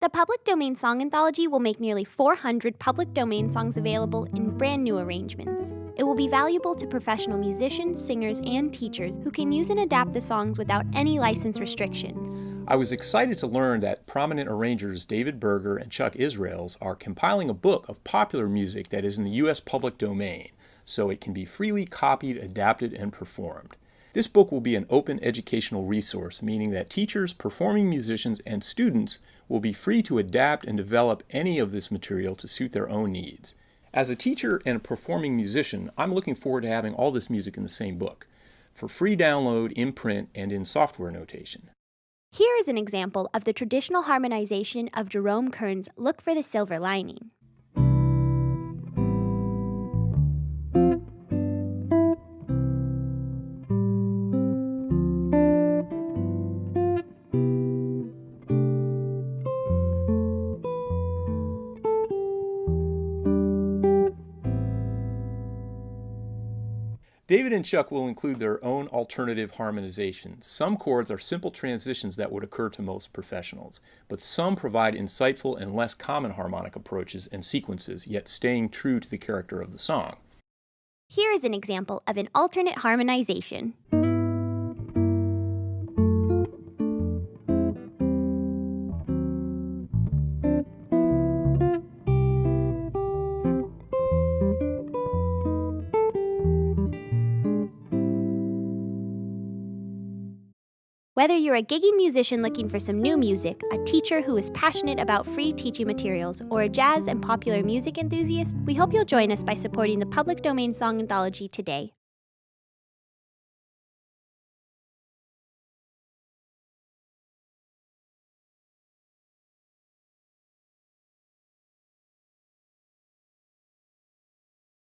The Public Domain Song Anthology will make nearly 400 public domain songs available in brand new arrangements. It will be valuable to professional musicians, singers, and teachers who can use and adapt the songs without any license restrictions. I was excited to learn that prominent arrangers David Berger and Chuck Israels are compiling a book of popular music that is in the U.S. public domain, so it can be freely copied, adapted, and performed. This book will be an open educational resource, meaning that teachers, performing musicians, and students will be free to adapt and develop any of this material to suit their own needs. As a teacher and a performing musician, I'm looking forward to having all this music in the same book, for free download in print and in software notation. Here is an example of the traditional harmonization of Jerome Kern's Look for the Silver Lining. David and Chuck will include their own alternative harmonizations. Some chords are simple transitions that would occur to most professionals, but some provide insightful and less common harmonic approaches and sequences, yet staying true to the character of the song. Here is an example of an alternate harmonization. Whether you're a gigging musician looking for some new music, a teacher who is passionate about free teaching materials, or a jazz and popular music enthusiast, we hope you'll join us by supporting the Public Domain Song Anthology today.